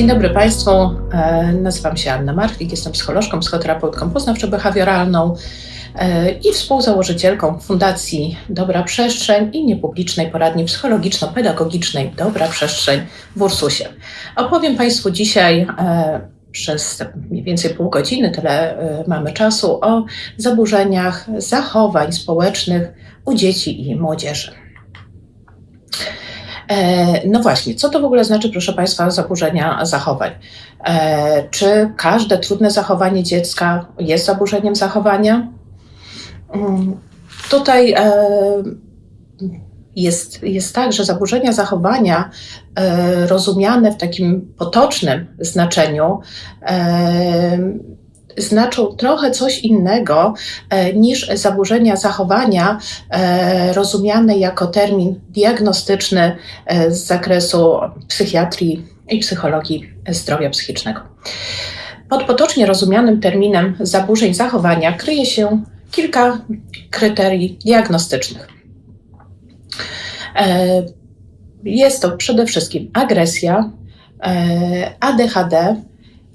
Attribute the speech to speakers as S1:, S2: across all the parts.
S1: Dzień dobry Państwu, e, nazywam się Anna Martwik, jestem psycholożką, psychoterapeutką poznawczo-behawioralną e, i współzałożycielką Fundacji Dobra Przestrzeń i niepublicznej poradni psychologiczno-pedagogicznej Dobra Przestrzeń w Ursusie. Opowiem Państwu dzisiaj e, przez mniej więcej pół godziny, tyle mamy czasu, o zaburzeniach zachowań społecznych u dzieci i młodzieży. E, no właśnie, co to w ogóle znaczy, proszę Państwa, zaburzenia zachowań? E, czy każde trudne zachowanie dziecka jest zaburzeniem zachowania? Mm, tutaj e, jest, jest tak, że zaburzenia zachowania rozumiane w takim potocznym znaczeniu znaczą trochę coś innego e, niż zaburzenia zachowania e, rozumiane jako termin diagnostyczny e, z zakresu psychiatrii i psychologii zdrowia psychicznego. Pod potocznie rozumianym terminem zaburzeń zachowania kryje się kilka kryterii diagnostycznych. Jest to przede wszystkim agresja, ADHD,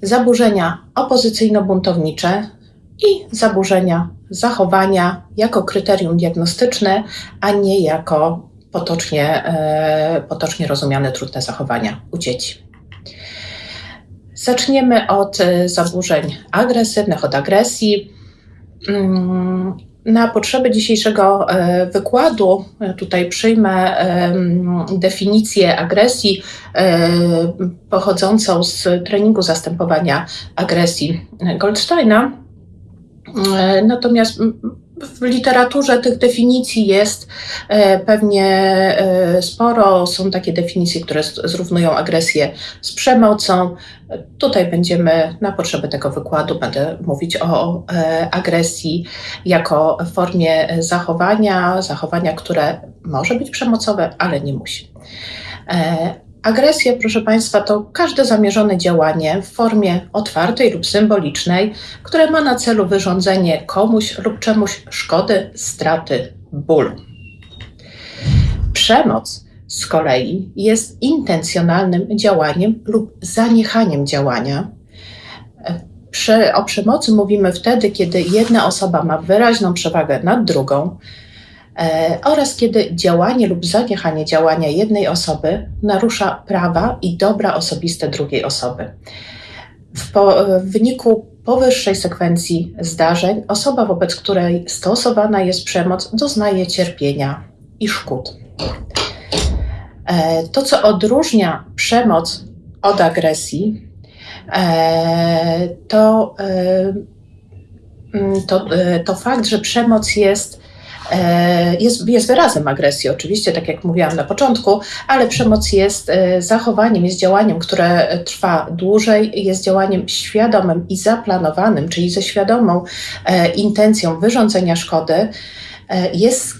S1: zaburzenia opozycyjno-buntownicze i zaburzenia zachowania jako kryterium diagnostyczne, a nie jako potocznie, e, potocznie rozumiane trudne zachowania u dzieci. Zaczniemy od e, zaburzeń agresywnych, od agresji. Na potrzeby dzisiejszego e, wykładu e, tutaj przyjmę definicję agresji e, pochodzącą z treningu zastępowania agresji Goldsteina. Natomiast w literaturze tych definicji jest e, pewnie e, sporo. Są takie definicje, które zrównują agresję z przemocą. Tutaj będziemy na potrzeby tego wykładu będę mówić o e, agresji jako formie zachowania, zachowania, które może być przemocowe, ale nie musi. Agresja, proszę Państwa, to każde zamierzone działanie w formie otwartej lub symbolicznej, które ma na celu wyrządzenie komuś lub czemuś szkody, straty, bólu. Przemoc z kolei jest intencjonalnym działaniem lub zaniechaniem działania. O przemocy mówimy wtedy, kiedy jedna osoba ma wyraźną przewagę nad drugą, oraz kiedy działanie lub zaniechanie działania jednej osoby narusza prawa i dobra osobiste drugiej osoby. W, po, w wyniku powyższej sekwencji zdarzeń osoba, wobec której stosowana jest przemoc, doznaje cierpienia i szkód. E, to, co odróżnia przemoc od agresji, e, to, to, to fakt, że przemoc jest E, jest, jest wyrazem agresji, oczywiście, tak jak mówiłam na początku, ale przemoc jest e, zachowaniem, jest działaniem, które trwa dłużej, jest działaniem świadomym i zaplanowanym, czyli ze świadomą e, intencją wyrządzenia szkody jest,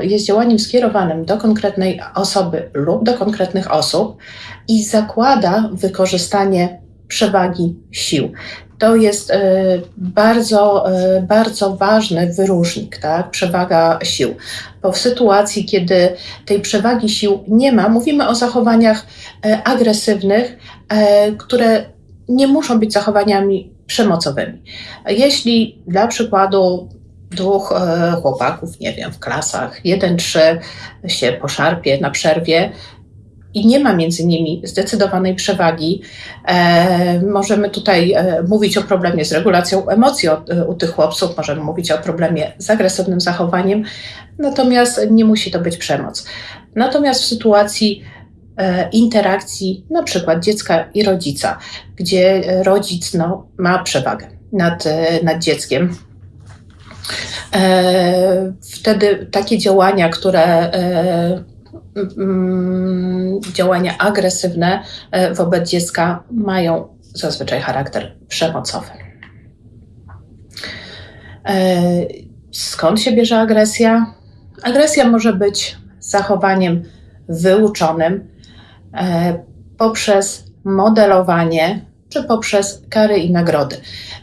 S1: jest działaniem skierowanym do konkretnej osoby lub do konkretnych osób i zakłada wykorzystanie przewagi sił to jest e, bardzo, e, bardzo ważny wyróżnik, tak? przewaga sił. Bo w sytuacji, kiedy tej przewagi sił nie ma, mówimy o zachowaniach e, agresywnych, które nie muszą być zachowaniami przemocowymi. Jeśli dla przykładu dwóch chłopaków, nie wiem, w klasach, jeden, trzy się poszarpie na przerwie, i nie ma między nimi zdecydowanej przewagi. E, możemy tutaj e, mówić o problemie z regulacją emocji o, e, u tych chłopców, możemy mówić o problemie z agresywnym zachowaniem, natomiast nie musi to być przemoc. Natomiast w sytuacji e, interakcji na przykład dziecka i rodzica, gdzie rodzic no, ma przewagę nad, e, nad dzieckiem, e, Wtedy takie działania, które działania agresywne e, wobec dziecka mają zazwyczaj charakter przemocowy. E, skąd się bierze agresja? Agresja może być zachowaniem wyuczonym e, poprzez modelowanie czy poprzez kary i nagrody.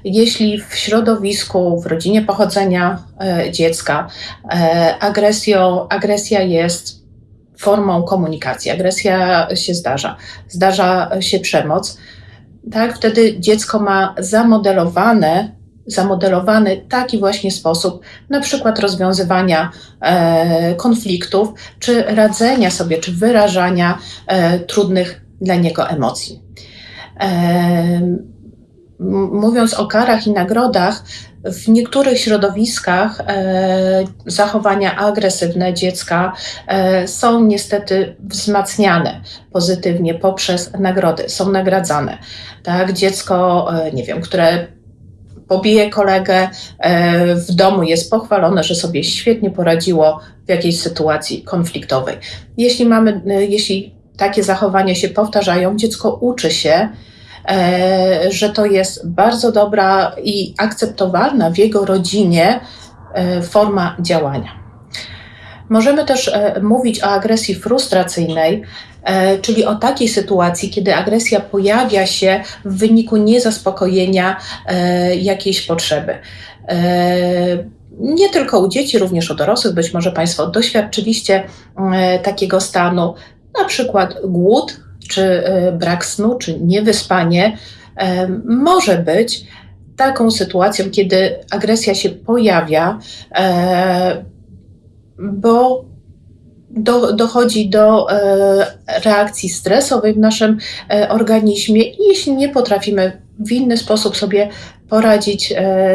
S1: Jeśli w środowisku, w rodzinie pochodzenia dziecka agresja jest formą komunikacji. Agresja się zdarza, zdarza się przemoc. tak, wtedy dziecko ma zamodelowane, zamodelowany taki właśnie sposób, na przykład rozwiązywania e, konfliktów, czy radzenia sobie, czy wyrażania e, trudnych dla niego emocji. E, mówiąc o karach i nagrodach, w niektórych środowiskach e, zachowania agresywne dziecka e, są niestety wzmacniane pozytywnie poprzez nagrody, są nagradzane. Tak, dziecko, e, nie wiem, które pobije kolegę e, w domu, jest pochwalone, że sobie świetnie poradziło w jakiejś sytuacji konfliktowej. Jeśli mamy, e, jeśli takie zachowania się powtarzają, dziecko uczy się, że to jest bardzo dobra i akceptowalna w jego rodzinie e, forma działania. Możemy też e, mówić o agresji frustracyjnej, czyli o takiej sytuacji, kiedy agresja pojawia się w wyniku niezaspokojenia jakiejś potrzeby. Nie tylko u dzieci, również u dorosłych, być może Państwo doświadczyliście takiego stanu, na przykład głód, czy e, brak snu, czy niewyspanie e, może być taką sytuacją, kiedy agresja się pojawia, e, bo do, dochodzi do reakcji stresowej w naszym organizmie i jeśli nie potrafimy w inny sposób sobie poradzić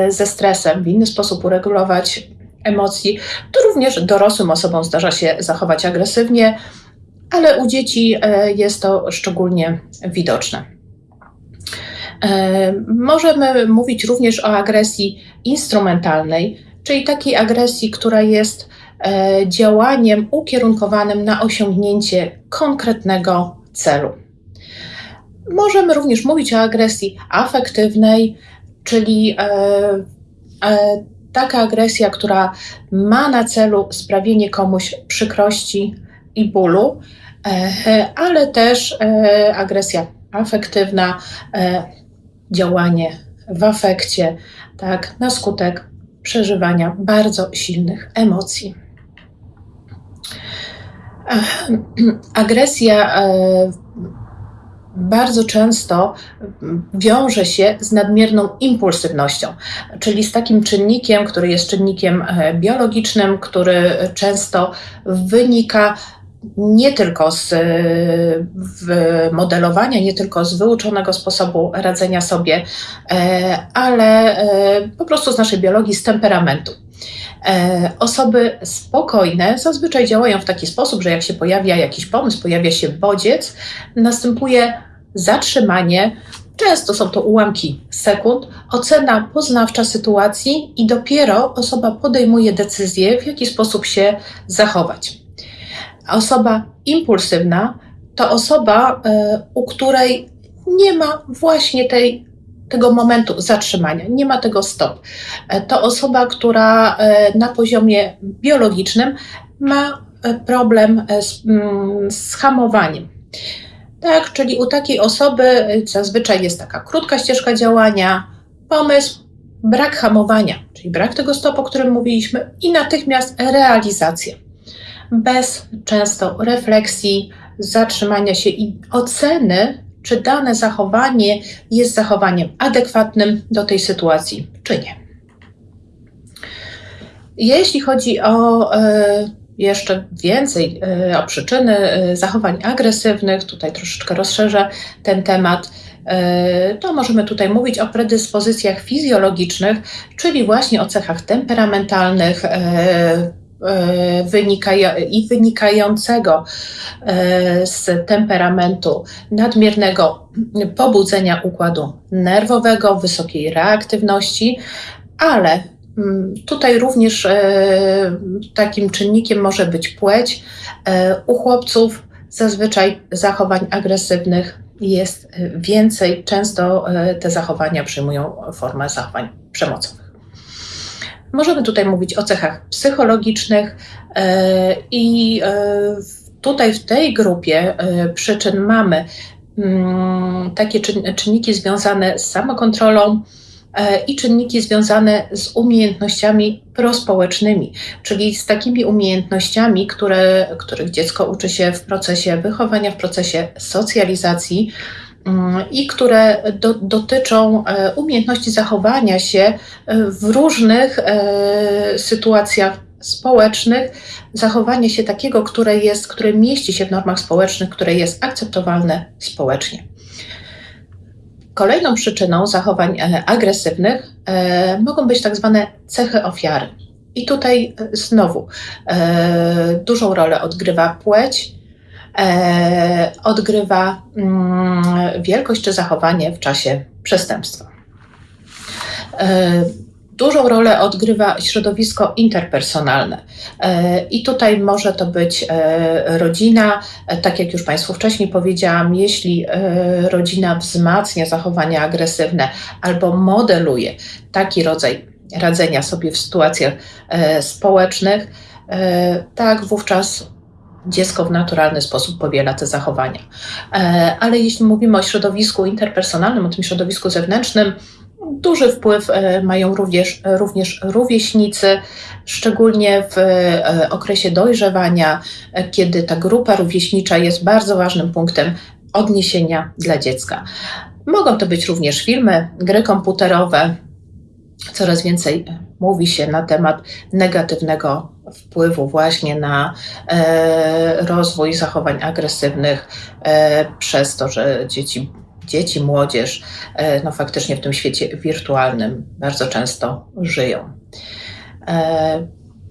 S1: ze stresem, w inny sposób uregulować emocji, to również dorosłym osobom zdarza się zachować agresywnie, ale u dzieci e, jest to szczególnie widoczne. E, możemy mówić również o agresji instrumentalnej, czyli takiej agresji, która jest e, działaniem ukierunkowanym na osiągnięcie konkretnego celu. Możemy również mówić o agresji afektywnej, czyli taka agresja, która ma na celu sprawienie komuś przykrości i bólu, E, ale też e, agresja afektywna, e, działanie w afekcie, tak, na skutek przeżywania bardzo silnych emocji. Agresja bardzo często wiąże się z nadmierną impulsywnością, czyli z takim czynnikiem, który jest czynnikiem biologicznym, który często wynika nie tylko z modelowania, nie tylko z wyuczonego sposobu radzenia sobie, e, ale e, po prostu z naszej biologii, z temperamentu. E, osoby spokojne zazwyczaj działają w taki sposób, że jak się pojawia jakiś pomysł, pojawia się bodziec, następuje zatrzymanie, Często są to ułamki sekund, ocena poznawcza sytuacji i dopiero osoba podejmuje decyzję, w jaki sposób się zachować osoba impulsywna to osoba, e, u której nie ma właśnie tej, tego momentu zatrzymania, nie ma tego stop. E, to osoba, która e, na poziomie biologicznym ma problem z, mm, z hamowaniem. Tak, czyli u takiej osoby zazwyczaj jest taka krótka ścieżka działania, pomysł, brak hamowania, czyli brak tego stopu, o którym mówiliśmy, i natychmiast realizacja bez często refleksji, zatrzymania się i oceny, czy dane zachowanie jest zachowaniem adekwatnym do tej sytuacji, czy nie. Jeśli chodzi o e, jeszcze więcej e, o przyczyny e, zachowań agresywnych, tutaj troszeczkę rozszerzę ten temat, to możemy tutaj mówić o predyspozycjach fizjologicznych, czyli właśnie o cechach temperamentalnych, E, i wynikającego e, z temperamentu nadmiernego pobudzenia układu nerwowego, wysokiej reaktywności, ale mm, Tutaj również e, takim czynnikiem może być płeć. U chłopców zazwyczaj zachowań agresywnych jest więcej. Często te zachowania przyjmują formę zachowań przemocowych. Możemy tutaj mówić o cechach psychologicznych e, i e, tutaj w tej grupie e, przyczyn mamy mm, takie czynniki związane z samokontrolą i czynniki związane z umiejętnościami prospołecznymi, czyli z takimi umiejętnościami, które, których dziecko uczy się w procesie wychowania, w procesie socjalizacji i które do, dotyczą umiejętności zachowania się w różnych sytuacjach społecznych, zachowanie się takiego, które jest, które mieści się w normach społecznych, które jest akceptowalne społecznie. Kolejną przyczyną zachowań e, agresywnych e, mogą być tak zwane cechy ofiary. I tutaj e, znowu dużą rolę odgrywa płeć, odgrywa mm, wielkość czy zachowanie w czasie przestępstwa. Dużą rolę odgrywa środowisko interpersonalne. E, I tutaj może to być e, rodzina, e, tak jak już Państwu wcześniej powiedziałam, jeśli rodzina wzmacnia zachowania agresywne albo modeluje taki rodzaj radzenia sobie w sytuacjach społecznych, tak wówczas dziecko w naturalny sposób powiela te zachowania. Ale jeśli mówimy o środowisku interpersonalnym, o tym środowisku zewnętrznym, Duży wpływ e, mają również, również rówieśnicy, szczególnie w e, okresie dojrzewania, e, kiedy ta grupa rówieśnicza jest bardzo ważnym punktem odniesienia dla dziecka. Mogą to być również filmy, gry komputerowe. Coraz więcej mówi się na temat negatywnego wpływu właśnie na rozwój zachowań agresywnych przez to, że dzieci dzieci, młodzież, e, no faktycznie w tym świecie wirtualnym bardzo często żyją. E,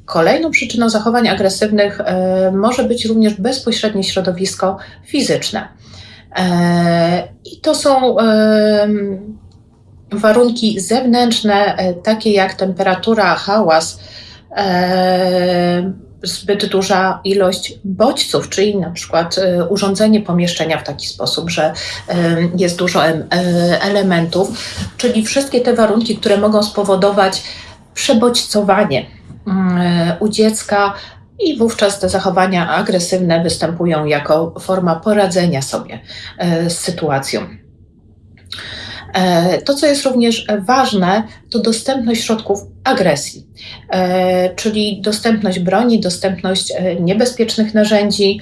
S1: kolejną przyczyną zachowań agresywnych e, może być również bezpośrednie środowisko fizyczne. I to są warunki zewnętrzne, takie jak temperatura, hałas, zbyt duża ilość bodźców, czyli na przykład e, urządzenie pomieszczenia w taki sposób, że e, jest dużo e, elementów, czyli wszystkie te warunki, które mogą spowodować przebodźcowanie mm, u dziecka, i wówczas te zachowania agresywne występują jako forma poradzenia sobie z sytuacją. E, to, co jest również ważne, to dostępność środków agresji, e, czyli dostępność broni, dostępność e, niebezpiecznych narzędzi.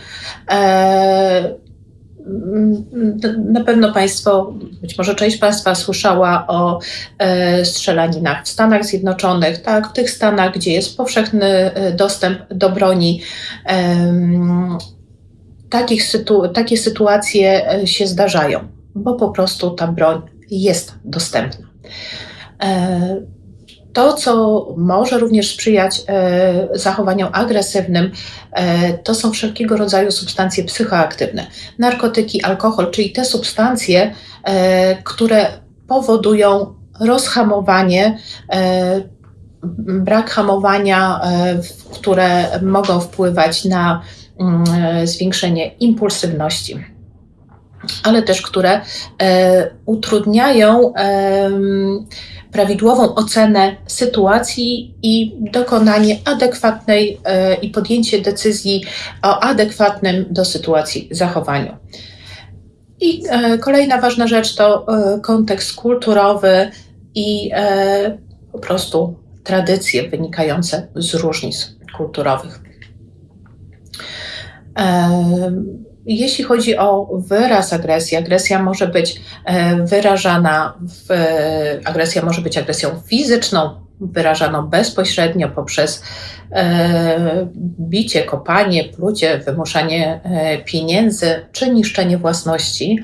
S1: Na pewno Państwo, być może część Państwa słyszała o strzelaninach w Stanach Zjednoczonych, tak, w tych Stanach, gdzie jest powszechny dostęp do broni. Takich sytu takie sytuacje się zdarzają, bo po prostu ta broń jest dostępna. E, to, co może również sprzyjać e, zachowaniom agresywnym, e, to są wszelkiego rodzaju substancje psychoaktywne. Narkotyki, alkohol, czyli te substancje, które powodują rozhamowanie, brak hamowania, które mogą wpływać na mm, zwiększenie impulsywności ale też które e, utrudniają prawidłową ocenę sytuacji i dokonanie adekwatnej e, i podjęcie decyzji o adekwatnym do sytuacji zachowaniu. I e, kolejna ważna rzecz to kontekst kulturowy i po prostu tradycje wynikające z różnic kulturowych. Jeśli chodzi o wyraz agresji, agresja może być e, wyrażana, w, agresja może być agresją fizyczną, wyrażaną bezpośrednio poprzez e, bicie, kopanie, plucie, wymuszanie e, pieniędzy czy niszczenie własności.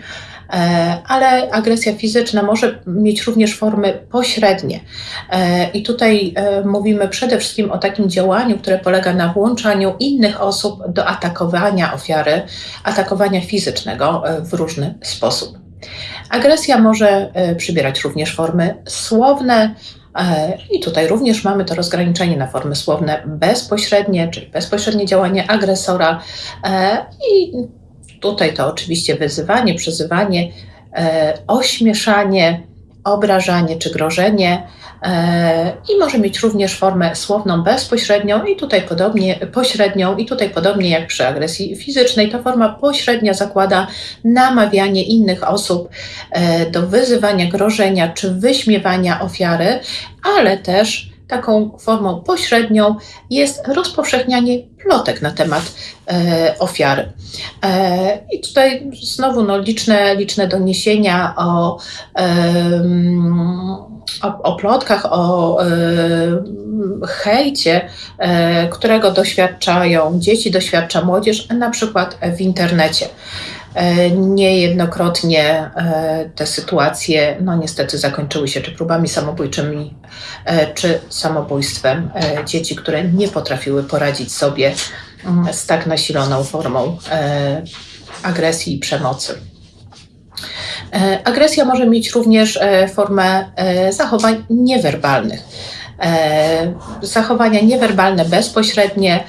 S1: E, ale agresja fizyczna może mieć również formy pośrednie. E, I tutaj e, mówimy przede wszystkim o takim działaniu, które polega na włączaniu innych osób do atakowania ofiary, atakowania fizycznego w różny sposób. Agresja może przybierać również formy słowne, i tutaj również mamy to rozgraniczenie na formy słowne bezpośrednie, czyli bezpośrednie działanie agresora i Tutaj to oczywiście wyzywanie, przyzywanie, e, ośmieszanie, obrażanie czy grożenie e, i może mieć również formę słowną bezpośrednią i tutaj podobnie pośrednią i tutaj podobnie jak przy agresji fizycznej. Ta forma pośrednia zakłada namawianie innych osób e, do wyzywania, grożenia czy wyśmiewania ofiary, ale też taką formą pośrednią jest rozpowszechnianie plotek na temat e, ofiary. E, I tutaj znowu no, liczne, liczne doniesienia o, e, o, o plotkach, o e, hejcie, e, którego doświadczają dzieci, doświadcza młodzież, na przykład w internecie. E, niejednokrotnie e, te sytuacje, no niestety, zakończyły się czy próbami samobójczymi, e, czy samobójstwem dzieci, które nie potrafiły poradzić sobie mm, z tak nasiloną formą agresji i przemocy. Agresja może mieć również formę zachowań niewerbalnych. Zachowania niewerbalne bezpośrednie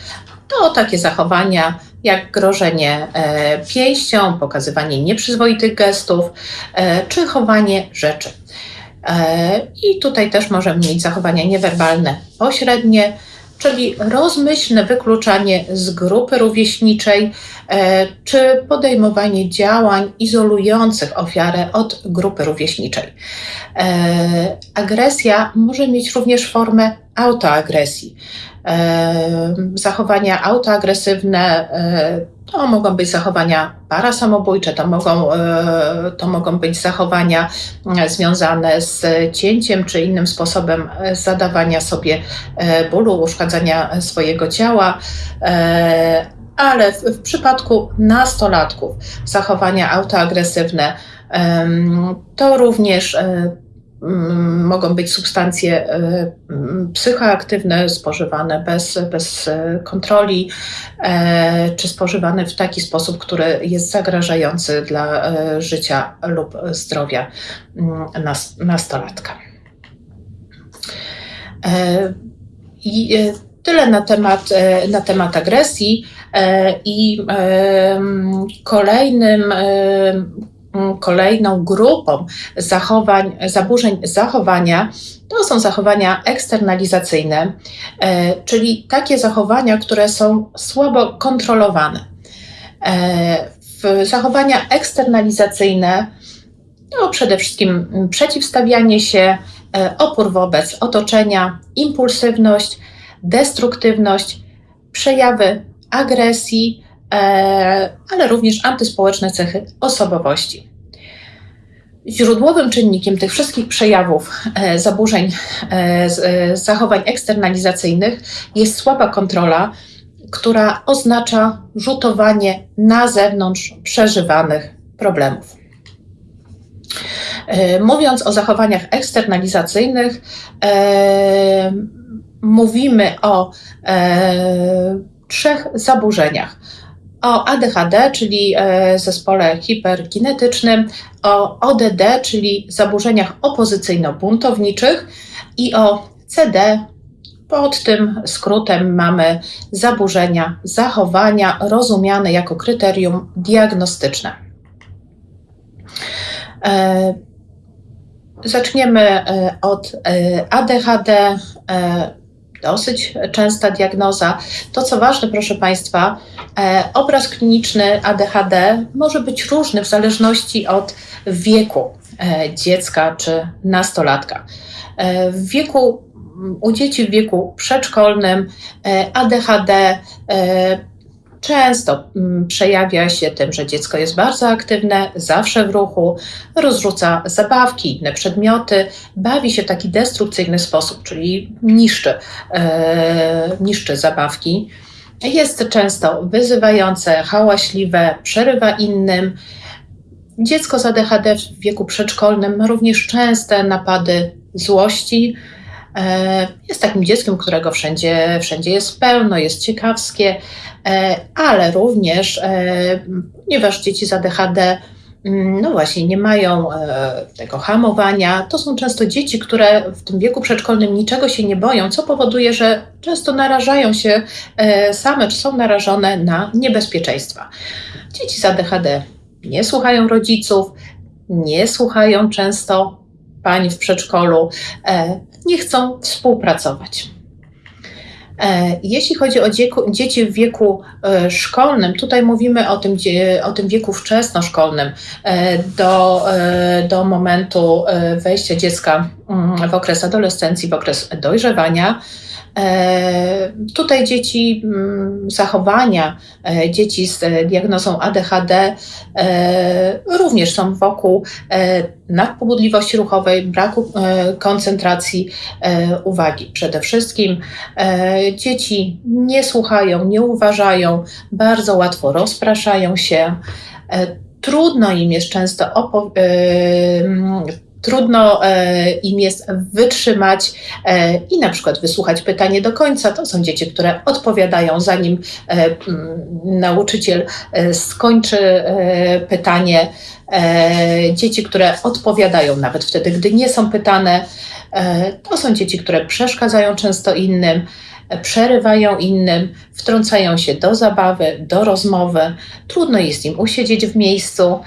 S1: to takie zachowania, jak grożenie e, pięścią, pokazywanie nieprzyzwoitych gestów e, czy chowanie rzeczy. E, I tutaj też możemy mieć zachowania niewerbalne pośrednie, czyli rozmyślne wykluczanie z grupy rówieśniczej, czy podejmowanie działań izolujących ofiarę od grupy rówieśniczej. Agresja może mieć również formę autoagresji zachowania autoagresywne, e, to mogą być zachowania parasamobójcze, to mogą, e, to mogą być zachowania e, związane z cięciem czy innym sposobem zadawania sobie bólu, uszkadzania swojego ciała. Ale w, w przypadku nastolatków zachowania autoagresywne to również mogą być substancje e, mm, psychoaktywne spożywane bez, bez e, kontroli, e, czy spożywane w taki sposób, który jest zagrażający dla życia lub zdrowia mm, nastolatka. I tyle na temat, na temat agresji. I kolejnym Mm, kolejną grupą zachowań, zaburzeń zachowania to są zachowania eksternalizacyjne, e, czyli takie zachowania, które są słabo kontrolowane. E, zachowania eksternalizacyjne to przede wszystkim przeciwstawianie się, e, opór wobec otoczenia, impulsywność, destruktywność, przejawy agresji, ale również antyspołeczne cechy osobowości. Źródłowym czynnikiem tych wszystkich przejawów e, zaburzeń e, e, zachowań eksternalizacyjnych jest słaba kontrola, która oznacza rzutowanie na zewnątrz przeżywanych problemów. Mówiąc o zachowaniach eksternalizacyjnych, mówimy o trzech zaburzeniach o ADHD, czyli e, zespole hiperkinetycznym, o ODD, czyli zaburzeniach opozycyjno-buntowniczych i o CD. Pod tym skrótem mamy zaburzenia zachowania rozumiane jako kryterium diagnostyczne. E, zaczniemy e, od ADHD dosyć częsta diagnoza. To, co ważne, proszę Państwa, e, obraz kliniczny ADHD może być różny w zależności od wieku e, dziecka czy nastolatka. E, w wieku u dzieci w wieku przedszkolnym ADHD często mm, przejawia się tym, że dziecko jest bardzo aktywne, zawsze w ruchu, rozrzuca zabawki, inne przedmioty, bawi się w taki destrukcyjny sposób, czyli niszczy, e, niszczy zabawki. Jest często wyzywające, hałaśliwe, przerywa innym. Dziecko z ADHD w wieku przedszkolnym ma również częste napady złości, jest takim dzieckiem, którego wszędzie, wszędzie jest pełno, jest ciekawskie, e, ale również, e, ponieważ dzieci z ADHD mm, no właśnie, nie mają tego hamowania. To są często dzieci, które w tym wieku przedszkolnym niczego się nie boją, co powoduje, że często narażają się same, czy są narażone na niebezpieczeństwa. Dzieci z ADHD nie słuchają rodziców, nie słuchają często pani w przedszkolu, nie chcą współpracować. Jeśli chodzi o dzieci w wieku szkolnym, tutaj mówimy o tym, o tym wieku wczesnoszkolnym, do, do momentu wejścia dziecka mm, w okres adolescencji, w okres dojrzewania. E, tutaj dzieci, mm, zachowania e, dzieci z diagnozą ADHD e, również są wokół nadpobudliwości ruchowej, braku koncentracji uwagi. Przede wszystkim dzieci nie słuchają, nie uważają, bardzo łatwo rozpraszają się. Trudno im jest często trudno e, im jest wytrzymać e, i na przykład wysłuchać pytanie do końca. To są dzieci, które odpowiadają, zanim e, nauczyciel skończy pytanie. Dzieci, które odpowiadają nawet wtedy, gdy nie są pytane. To są dzieci, które przeszkadzają często innym przerywają innym, wtrącają się do zabawy, do rozmowy. Trudno jest im usiedzieć w miejscu.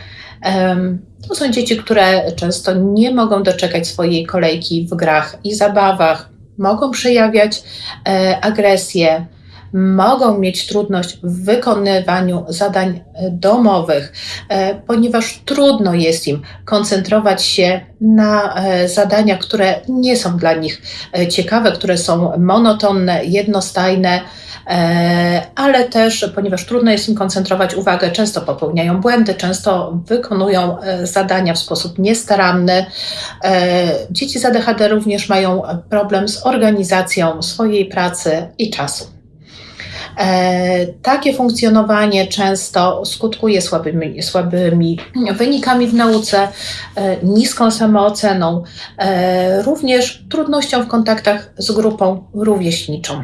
S1: To są dzieci, które często nie mogą doczekać swojej kolejki w grach i zabawach, mogą przejawiać e, agresję, mogą mieć trudność w wykonywaniu zadań e, domowych, e, ponieważ trudno jest im koncentrować się na zadaniach, które nie są dla nich ciekawe, które są monotonne, jednostajne ale też, ponieważ trudno jest im koncentrować uwagę, często popełniają błędy, często wykonują e, zadania w sposób niestaranny. E, dzieci z ADHD również mają problem z organizacją swojej pracy i czasu. Takie funkcjonowanie często skutkuje słabymi, słabymi wynikami w nauce, niską samooceną, również trudnością w kontaktach z grupą rówieśniczą.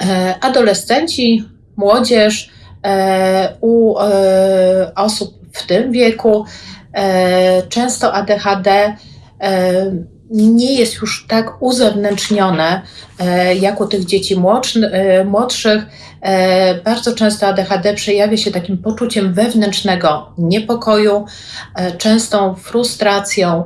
S1: E, adolescenci, młodzież e, u e, osób w tym wieku, często ADHD nie jest już tak uzewnętrznione jak u tych dzieci młodszych. Bardzo często ADHD przejawia się takim poczuciem wewnętrznego niepokoju, częstą frustracją,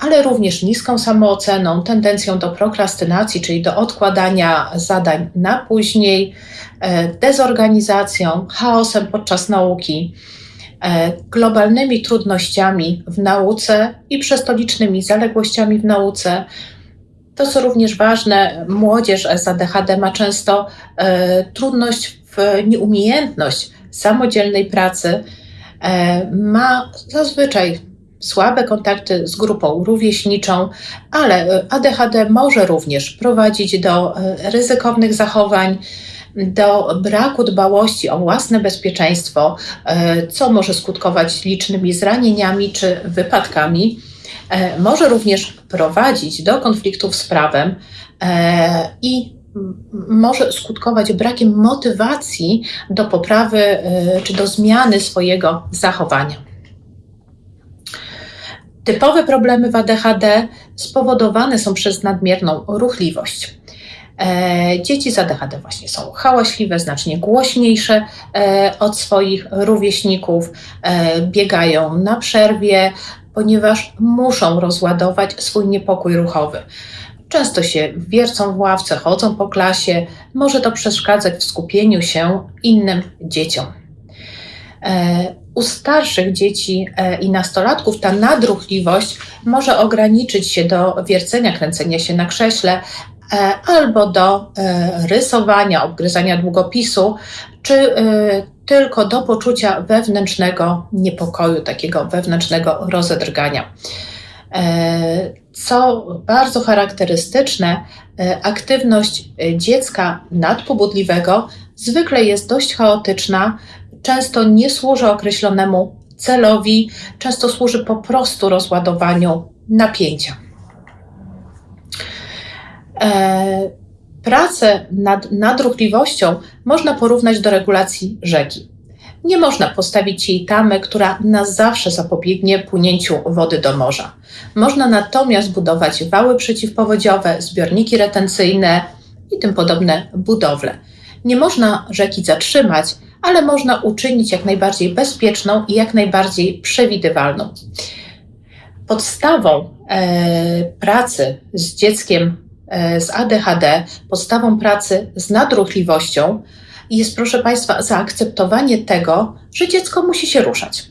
S1: ale również niską samooceną, tendencją do prokrastynacji, czyli do odkładania zadań na później, e, dezorganizacją, chaosem podczas nauki, e, globalnymi trudnościami w nauce i przestolicznymi zaległościami w nauce. To, co również ważne, młodzież z ADHD ma często trudność w nieumiejętność samodzielnej pracy, ma zazwyczaj słabe kontakty z grupą rówieśniczą, ale e, ADHD może również prowadzić do e, ryzykownych zachowań, do braku dbałości o własne bezpieczeństwo, e, co może skutkować licznymi zranieniami czy wypadkami. Może również prowadzić do konfliktów z prawem i może skutkować brakiem motywacji do poprawy czy do zmiany swojego zachowania. Typowe problemy w ADHD spowodowane są przez nadmierną ruchliwość. E, dzieci z ADHD właśnie są hałaśliwe, znacznie głośniejsze e, od swoich rówieśników, e, biegają na przerwie, ponieważ muszą rozładować swój niepokój ruchowy. Często się wiercą w ławce, chodzą po klasie, może to przeszkadzać w skupieniu się innym dzieciom. U starszych dzieci e, i nastolatków ta nadruchliwość może ograniczyć się do wiercenia, kręcenia się na krześle e, albo do e, rysowania, obgryzania długopisu, czy tylko do poczucia wewnętrznego niepokoju, takiego wewnętrznego rozedrgania. Co bardzo charakterystyczne, aktywność dziecka nadpobudliwego zwykle jest dość chaotyczna, często nie służy określonemu celowi, często służy po prostu rozładowaniu napięcia. E, pracę nad nadruchliwością można porównać do regulacji rzeki. Nie można postawić jej tamy, która na zawsze zapobiegnie płynięciu wody do morza. Można natomiast budować wały przeciwpowodziowe, zbiorniki retencyjne i tym podobne budowle. Nie można rzeki zatrzymać, ale można uczynić jak najbardziej bezpieczną i jak najbardziej przewidywalną. Podstawą e, pracy z dzieckiem z ADHD, podstawą pracy z nadruchliwością jest, proszę Państwa, zaakceptowanie tego, że dziecko musi się ruszać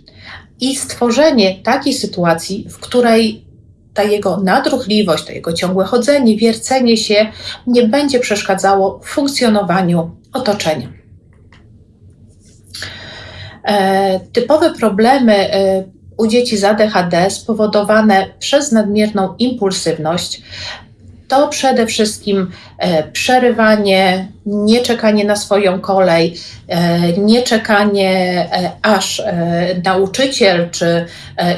S1: i stworzenie takiej sytuacji, w której ta jego nadruchliwość, to jego ciągłe chodzenie, wiercenie się nie będzie przeszkadzało funkcjonowaniu otoczenia. E, typowe problemy e, u dzieci z ADHD spowodowane przez nadmierną impulsywność to przede wszystkim e, przerywanie, nieczekanie na swoją kolej, nieczekanie aż nauczyciel czy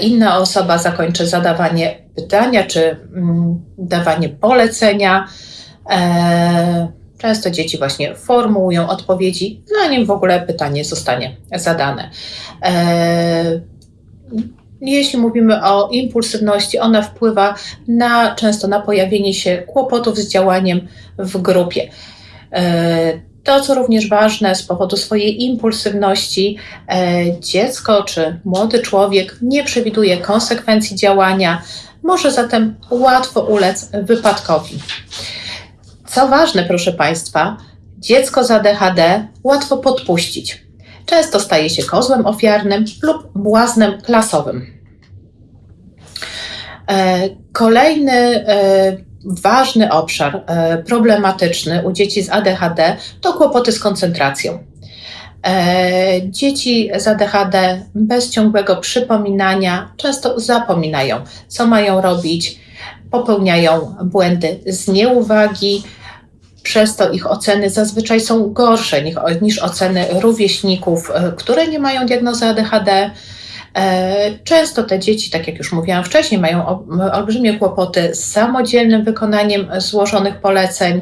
S1: inna osoba zakończy zadawanie pytania czy mm, dawanie polecenia. Często dzieci właśnie formułują odpowiedzi, zanim w ogóle pytanie zostanie zadane. Jeśli mówimy o impulsywności, ona wpływa na, często na pojawienie się kłopotów z działaniem w grupie. E, to, co również ważne, z powodu swojej impulsywności, e, dziecko czy młody człowiek nie przewiduje konsekwencji działania, może zatem łatwo ulec wypadkowi. Co ważne, proszę Państwa, dziecko z ADHD łatwo podpuścić często staje się kozłem ofiarnym lub błaznem klasowym. E, kolejny e, ważny obszar e, problematyczny u dzieci z ADHD to kłopoty z koncentracją. Dzieci z ADHD bez ciągłego przypominania często zapominają, co mają robić, popełniają błędy z nieuwagi, przez to ich oceny zazwyczaj są gorsze niż oceny rówieśników, e, które nie mają diagnozy ADHD. E, często te dzieci, tak jak już mówiłam wcześniej, mają olbrzymie kłopoty z samodzielnym wykonaniem złożonych poleceń.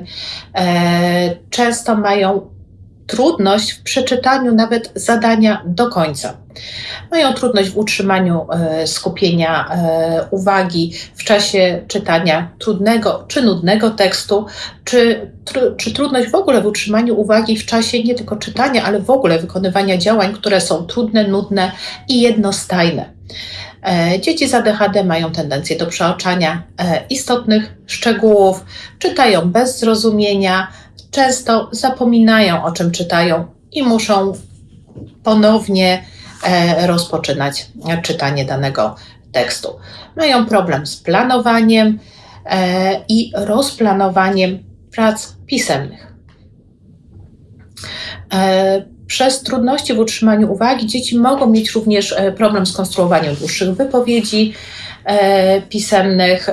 S1: E, często mają trudność w przeczytaniu nawet zadania do końca. Mają trudność w utrzymaniu e, skupienia e, uwagi w czasie czytania trudnego czy nudnego tekstu, czy, czy trudność w ogóle w utrzymaniu uwagi w czasie nie tylko czytania, ale w ogóle wykonywania działań, które są trudne, nudne i jednostajne. E, dzieci z ADHD mają tendencję do przeoczania istotnych szczegółów, czytają bez zrozumienia, często zapominają o czym czytają i muszą ponownie e, rozpoczynać czytanie danego tekstu. Mają problem z planowaniem e, i rozplanowaniem prac pisemnych. E, przez trudności w utrzymaniu uwagi dzieci mogą mieć również problem z konstruowaniem dłuższych wypowiedzi pisemnych,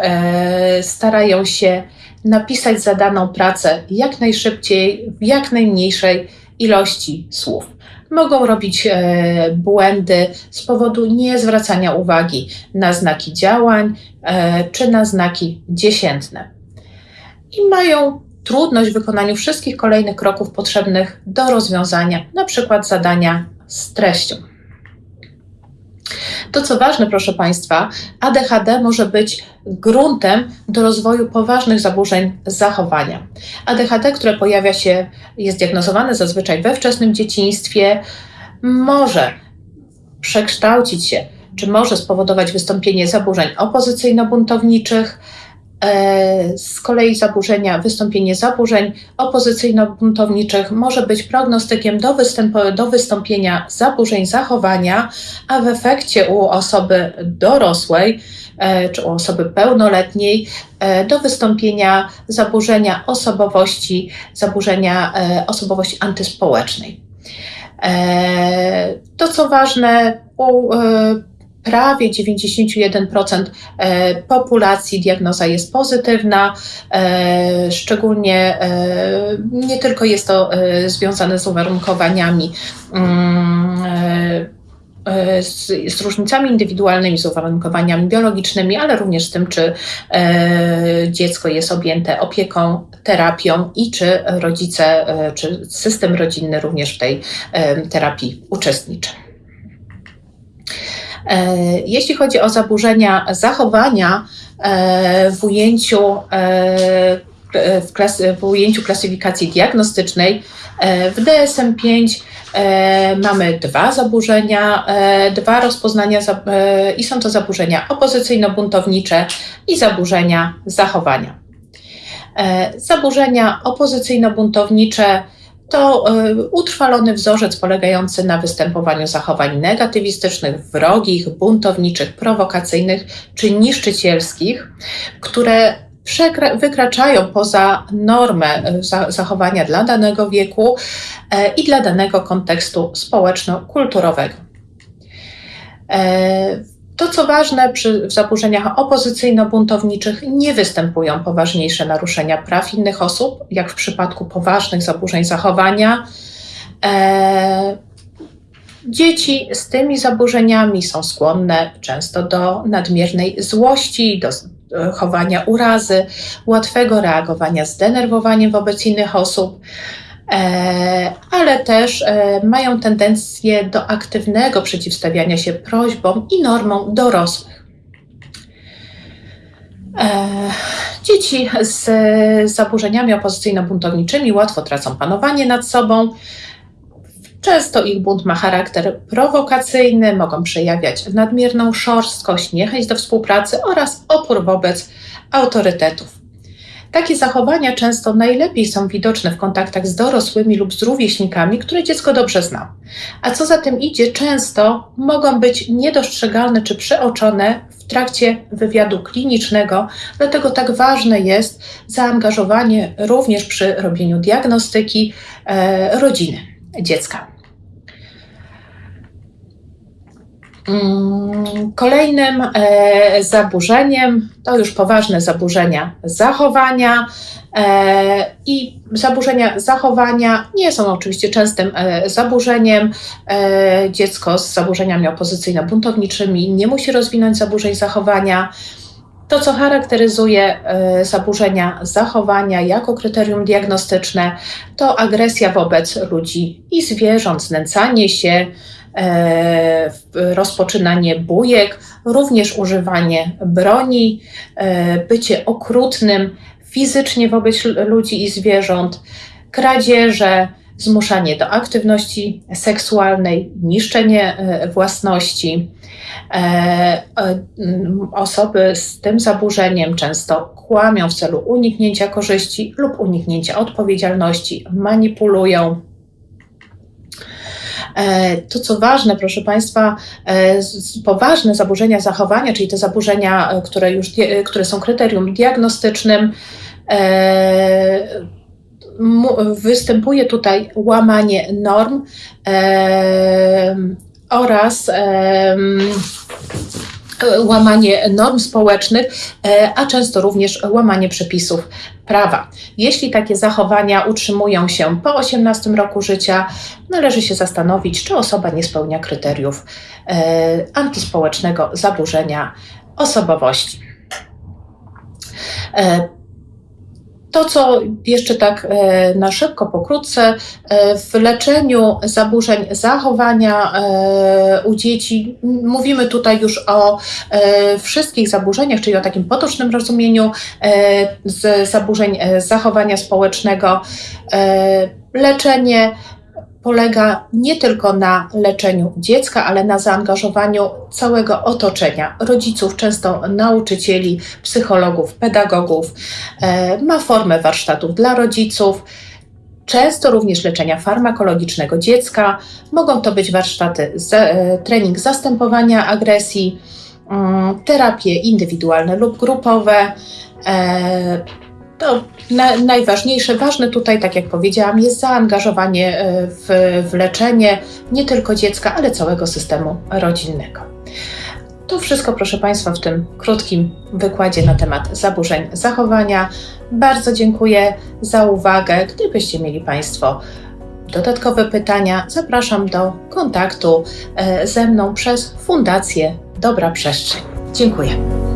S1: starają się napisać zadaną pracę jak najszybciej, w jak najmniejszej ilości słów. Mogą robić e, błędy z powodu niezwracania uwagi na znaki działań e, czy na znaki dziesiętne. I mają trudność w wykonaniu wszystkich kolejnych kroków potrzebnych do rozwiązania, przykład zadania z treścią. To, co ważne, proszę Państwa, ADHD może być gruntem do rozwoju poważnych zaburzeń zachowania. ADHD, które pojawia się, jest diagnozowane zazwyczaj we wczesnym dzieciństwie, może przekształcić się, czy może spowodować wystąpienie zaburzeń opozycyjno-buntowniczych, z kolei zaburzenia, wystąpienie zaburzeń opozycyjno-buntowniczych może być prognostykiem do, do wystąpienia zaburzeń zachowania, a w efekcie u osoby dorosłej e, czy u osoby pełnoletniej e, do wystąpienia zaburzenia osobowości, zaburzenia osobowości antyspołecznej. To, co ważne, u prawie 91% e, populacji diagnoza jest pozytywna. E, szczególnie e, nie tylko jest to związane z uwarunkowaniami mm, z, z, różnicami indywidualnymi, z uwarunkowaniami biologicznymi, ale również z tym, czy e, dziecko jest objęte opieką, terapią i czy rodzice, e, czy system rodzinny również w tej e, terapii uczestniczy. E, jeśli chodzi o zaburzenia zachowania e, w ujęciu, e, w, w ujęciu klasyfikacji diagnostycznej, w DSM-5 mamy dwa zaburzenia, dwa rozpoznania i są to zaburzenia opozycyjno-buntownicze i zaburzenia zachowania. Zaburzenia opozycyjno-buntownicze to e, utrwalony wzorzec polegający na występowaniu zachowań negatywistycznych, wrogich, buntowniczych, prowokacyjnych czy niszczycielskich, które wykraczają poza normę e, zachowania dla danego wieku i dla danego kontekstu społeczno-kulturowego. To, co ważne, przy zaburzeniach opozycyjno-buntowniczych nie występują poważniejsze naruszenia praw innych osób, jak w przypadku poważnych zaburzeń zachowania. E, dzieci z tymi zaburzeniami są skłonne często do nadmiernej złości, do chowania urazy, łatwego reagowania zdenerwowaniem wobec innych osób. E, ale też e, mają tendencję do aktywnego przeciwstawiania się prośbom i normom dorosłych. E, dzieci z zaburzeniami opozycyjno-buntowniczymi łatwo tracą panowanie nad sobą. Często ich bunt ma charakter prowokacyjny, mogą przejawiać nadmierną szorstkość, niechęć do współpracy oraz opór wobec autorytetów. Takie zachowania często najlepiej są widoczne w kontaktach z dorosłymi lub z rówieśnikami, które dziecko dobrze zna. A co za tym idzie, często mogą być niedostrzegalne czy przeoczone w trakcie wywiadu klinicznego, dlatego tak ważne jest zaangażowanie również przy robieniu diagnostyki e, rodziny dziecka. Kolejnym e, zaburzeniem to już poważne zaburzenia zachowania. E, I zaburzenia zachowania nie są oczywiście częstym e, zaburzeniem. Dziecko z zaburzeniami opozycyjno-buntowniczymi nie musi rozwinąć zaburzeń zachowania. To, co charakteryzuje zaburzenia zachowania jako kryterium diagnostyczne, to agresja wobec ludzi i zwierząt, znęcanie się, rozpoczynanie bujek, również używanie broni, e, bycie okrutnym fizycznie wobec ludzi i zwierząt, kradzieże, zmuszanie do aktywności seksualnej, niszczenie e, własności. Osoby z tym zaburzeniem często kłamią w celu uniknięcia korzyści lub uniknięcia odpowiedzialności, manipulują E, to, co ważne, proszę Państwa, e, poważne zaburzenia zachowania, czyli te zaburzenia, e, które, już, które są kryterium diagnostycznym, występuje tutaj łamanie norm oraz łamanie norm społecznych, e, a często również łamanie przepisów prawa. Jeśli takie zachowania utrzymują się po 18 roku życia, należy się zastanowić, czy osoba nie spełnia kryteriów e, antyspołecznego zaburzenia osobowości. To, co jeszcze tak e, na szybko, pokrótce, e, w leczeniu zaburzeń zachowania e, u dzieci, mówimy tutaj już o wszystkich zaburzeniach, czyli o takim potocznym rozumieniu z zaburzeń zachowania społecznego. Leczenie polega nie tylko na leczeniu dziecka, ale na zaangażowaniu całego otoczenia rodziców, często nauczycieli, psychologów, pedagogów. E, ma formę warsztatów dla rodziców. Często również leczenia farmakologicznego dziecka. Mogą to być warsztaty, e, trening zastępowania agresji, mm, terapie indywidualne lub grupowe, to na, najważniejsze, ważne tutaj, tak jak powiedziałam, jest zaangażowanie e, w, w leczenie nie tylko dziecka, ale całego systemu rodzinnego. To wszystko, proszę Państwa, w tym krótkim wykładzie na temat zaburzeń zachowania. Bardzo dziękuję za uwagę. Gdybyście mieli Państwo dodatkowe pytania, zapraszam do kontaktu e, ze mną przez Fundację Dobra Przestrzeń. Dziękuję.